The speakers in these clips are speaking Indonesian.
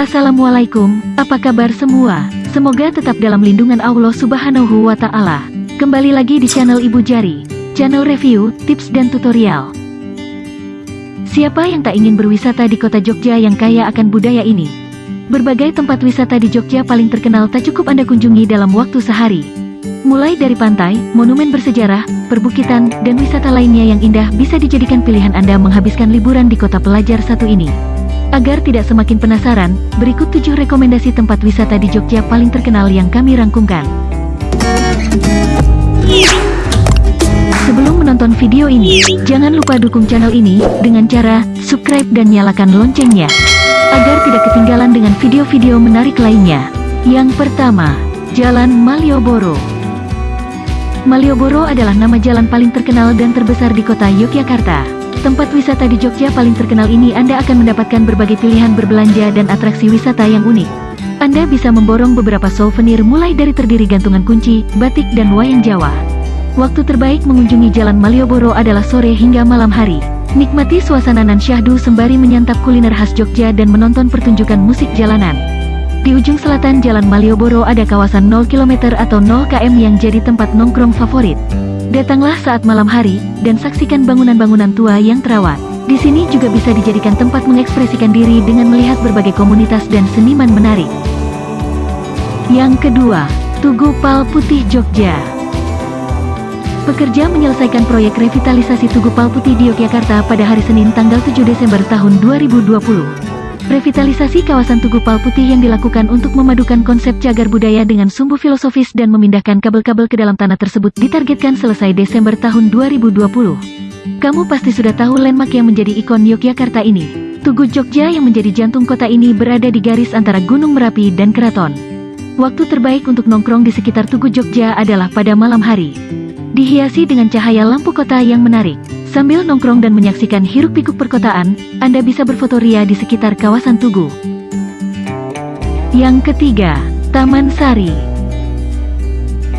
Assalamualaikum, apa kabar semua? Semoga tetap dalam lindungan Allah Subhanahu wa Ta'ala. Kembali lagi di channel Ibu Jari, channel review, tips, dan tutorial. Siapa yang tak ingin berwisata di kota Jogja yang kaya akan budaya ini? Berbagai tempat wisata di Jogja paling terkenal tak cukup Anda kunjungi dalam waktu sehari. Mulai dari pantai, monumen bersejarah, perbukitan, dan wisata lainnya yang indah bisa dijadikan pilihan Anda menghabiskan liburan di kota pelajar satu ini. Agar tidak semakin penasaran, berikut 7 rekomendasi tempat wisata di Jogja paling terkenal yang kami rangkumkan. Sebelum menonton video ini, jangan lupa dukung channel ini dengan cara subscribe dan nyalakan loncengnya, agar tidak ketinggalan dengan video-video menarik lainnya. Yang pertama, Jalan Malioboro. Malioboro adalah nama jalan paling terkenal dan terbesar di kota Yogyakarta. Tempat wisata di Jogja paling terkenal ini Anda akan mendapatkan berbagai pilihan berbelanja dan atraksi wisata yang unik. Anda bisa memborong beberapa souvenir mulai dari terdiri gantungan kunci, batik dan wayang Jawa. Waktu terbaik mengunjungi Jalan Malioboro adalah sore hingga malam hari. Nikmati suasana nan syahdu sembari menyantap kuliner khas Jogja dan menonton pertunjukan musik jalanan. Di ujung selatan Jalan Malioboro ada kawasan 0 km atau 0 km yang jadi tempat nongkrong favorit. Datanglah saat malam hari, dan saksikan bangunan-bangunan tua yang terawat. Di sini juga bisa dijadikan tempat mengekspresikan diri dengan melihat berbagai komunitas dan seniman menarik. Yang kedua, Tugu Pal Putih Jogja. Pekerja menyelesaikan proyek revitalisasi Tugu Pal Putih di Yogyakarta pada hari Senin tanggal 7 Desember tahun 2020. Revitalisasi kawasan Tugu Pal Putih yang dilakukan untuk memadukan konsep cagar budaya dengan sumbu filosofis dan memindahkan kabel-kabel ke dalam tanah tersebut ditargetkan selesai Desember tahun 2020. Kamu pasti sudah tahu landmark yang menjadi ikon Yogyakarta ini. Tugu Jogja yang menjadi jantung kota ini berada di garis antara Gunung Merapi dan Keraton. Waktu terbaik untuk nongkrong di sekitar Tugu Jogja adalah pada malam hari. Dihiasi dengan cahaya lampu kota yang menarik. Sambil nongkrong dan menyaksikan hiruk-pikuk perkotaan, Anda bisa berfotoria di sekitar kawasan Tugu. Yang ketiga, Taman Sari.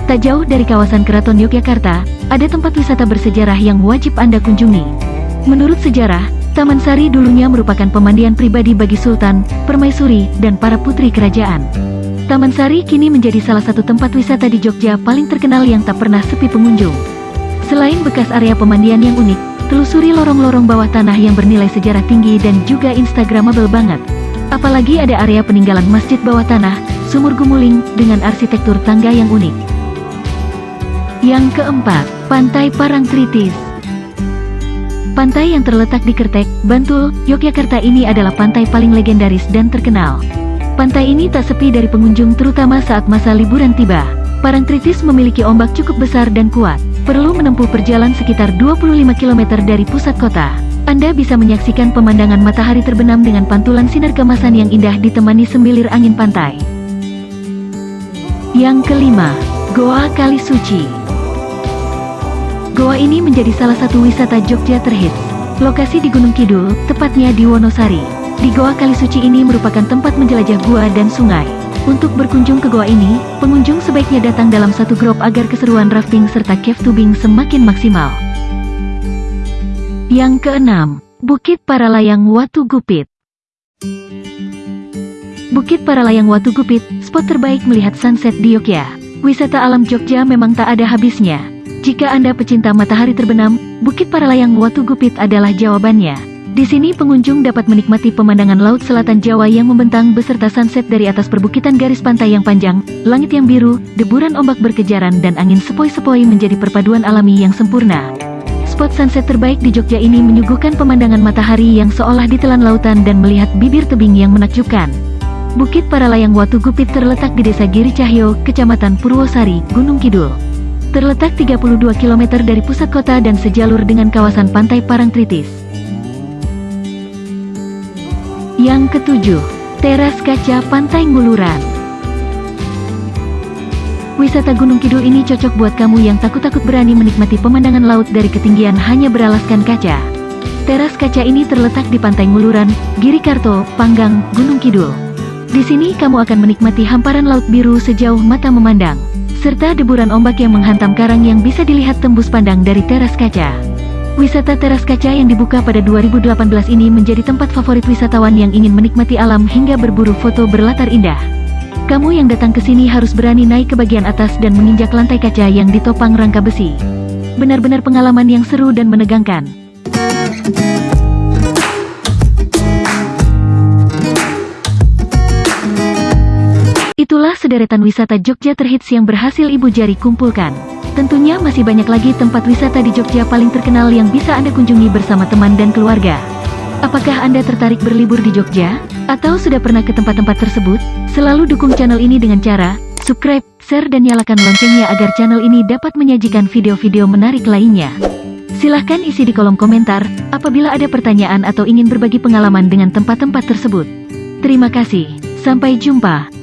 Tak jauh dari kawasan Keraton Yogyakarta, ada tempat wisata bersejarah yang wajib Anda kunjungi. Menurut sejarah, Taman Sari dulunya merupakan pemandian pribadi bagi Sultan, Permaisuri, dan para putri kerajaan. Taman Sari kini menjadi salah satu tempat wisata di Jogja paling terkenal yang tak pernah sepi pengunjung. Selain bekas area pemandian yang unik, telusuri lorong-lorong bawah tanah yang bernilai sejarah tinggi dan juga instagramable banget. Apalagi ada area peninggalan masjid bawah tanah, sumur gumuling, dengan arsitektur tangga yang unik. Yang keempat, Pantai Parangtritis. Pantai yang terletak di Kertek, Bantul, Yogyakarta ini adalah pantai paling legendaris dan terkenal. Pantai ini tak sepi dari pengunjung terutama saat masa liburan tiba. Parangtritis memiliki ombak cukup besar dan kuat. Perlu menempuh perjalanan sekitar 25 km dari pusat kota. Anda bisa menyaksikan pemandangan matahari terbenam dengan pantulan sinar kemasan yang indah ditemani sembilir angin pantai. Yang kelima, Goa Kali Suci. Goa ini menjadi salah satu wisata Jogja terhits. Lokasi di Gunung Kidul, tepatnya di Wonosari. Di Goa Kali Suci ini merupakan tempat menjelajah gua dan sungai. Untuk berkunjung ke goa ini, pengunjung sebaiknya datang dalam satu grup agar keseruan rafting serta cave tubing semakin maksimal. Yang keenam, Bukit Paralayang Watu Gupit. Bukit Paralayang Watu Gupit, spot terbaik melihat sunset di Yogyakarta. Wisata alam Jogja memang tak ada habisnya. Jika Anda pecinta matahari terbenam, Bukit Paralayang Watu Gupit adalah jawabannya. Di sini pengunjung dapat menikmati pemandangan Laut Selatan Jawa yang membentang beserta sunset dari atas perbukitan garis pantai yang panjang, langit yang biru, deburan ombak berkejaran dan angin sepoi-sepoi menjadi perpaduan alami yang sempurna. Spot sunset terbaik di Jogja ini menyuguhkan pemandangan matahari yang seolah ditelan lautan dan melihat bibir tebing yang menakjubkan. Bukit Paralayang Watu Gupit terletak di Desa Giri Cahyo, Kecamatan Purwosari, Gunung Kidul. Terletak 32 km dari pusat kota dan sejalur dengan kawasan pantai Parangtritis. Yang ketujuh, teras kaca Pantai Nguluran. Wisata Gunung Kidul ini cocok buat kamu yang takut-takut berani menikmati pemandangan laut dari ketinggian hanya beralaskan kaca. Teras kaca ini terletak di Pantai Nguluran, Girikarto, Panggang, Gunung Kidul. Di sini kamu akan menikmati hamparan laut biru sejauh mata memandang, serta deburan ombak yang menghantam karang yang bisa dilihat tembus pandang dari teras kaca. Wisata teras kaca yang dibuka pada 2018 ini menjadi tempat favorit wisatawan yang ingin menikmati alam hingga berburu foto berlatar indah. Kamu yang datang ke sini harus berani naik ke bagian atas dan menginjak lantai kaca yang ditopang rangka besi. Benar-benar pengalaman yang seru dan menegangkan. Itulah sederetan wisata Jogja terhits yang berhasil Ibu Jari kumpulkan. Tentunya masih banyak lagi tempat wisata di Jogja paling terkenal yang bisa Anda kunjungi bersama teman dan keluarga. Apakah Anda tertarik berlibur di Jogja? Atau sudah pernah ke tempat-tempat tersebut? Selalu dukung channel ini dengan cara subscribe, share dan nyalakan loncengnya agar channel ini dapat menyajikan video-video menarik lainnya. Silahkan isi di kolom komentar apabila ada pertanyaan atau ingin berbagi pengalaman dengan tempat-tempat tersebut. Terima kasih, sampai jumpa.